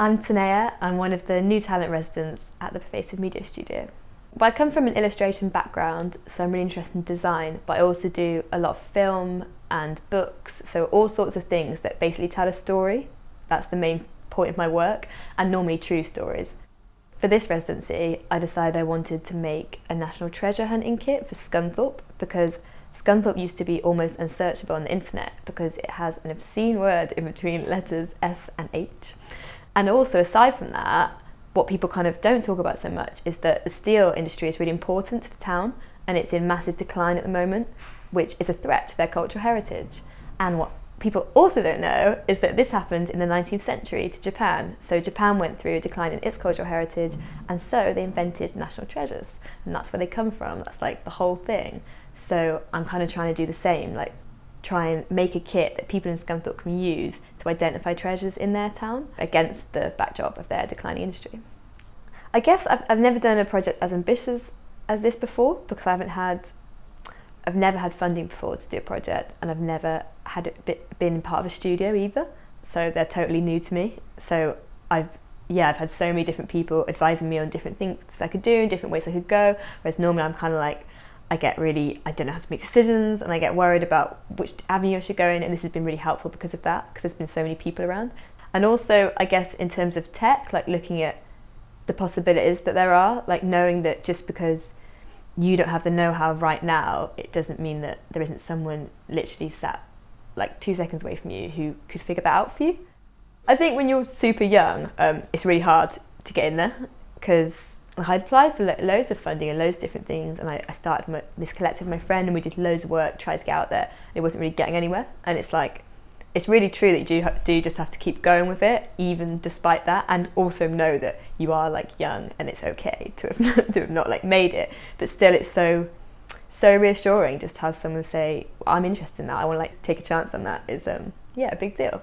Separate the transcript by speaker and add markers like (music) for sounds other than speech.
Speaker 1: I'm Tanea, I'm one of the new talent residents at the Pervasive Media Studio. But I come from an illustration background, so I'm really interested in design, but I also do a lot of film and books, so all sorts of things that basically tell a story. That's the main point of my work, and normally true stories. For this residency, I decided I wanted to make a national treasure hunting kit for Scunthorpe because Scunthorpe used to be almost unsearchable on the internet because it has an obscene word in between letters S and H. And also, aside from that, what people kind of don't talk about so much is that the steel industry is really important to the town and it's in massive decline at the moment, which is a threat to their cultural heritage. And what people also don't know is that this happened in the 19th century to Japan. So Japan went through a decline in its cultural heritage and so they invented national treasures. And that's where they come from. That's like the whole thing. So I'm kind of trying to do the same, like try and make a kit that people in Scunthorpe can use to identify treasures in their town against the backdrop of their declining industry. I guess I've, I've never done a project as ambitious as this before because I haven't had I've never had funding before to do a project and I've never had been part of a studio either. So they're totally new to me. So I've yeah I've had so many different people advising me on different things I could do and different ways I could go. Whereas normally I'm kind of like I get really, I don't know how to make decisions and I get worried about which avenue I should go in and this has been really helpful because of that, because there's been so many people around. And also, I guess in terms of tech, like looking at the possibilities that there are, like knowing that just because you don't have the know-how right now, it doesn't mean that there isn't someone literally sat like two seconds away from you who could figure that out for you. I think when you're super young, um, it's really hard to get in there because I applied for lo loads of funding and loads of different things and I, I started my, this collective with my friend and we did loads of work, tried to get out there and it wasn't really getting anywhere. And it's like it's really true that you do, just have to keep going with it even despite that and also know that you are like young and it's okay to have, (laughs) to have not like made it. But still it's so so reassuring just to have someone say I'm interested in that. I want to like take a chance on that. Is um yeah a big deal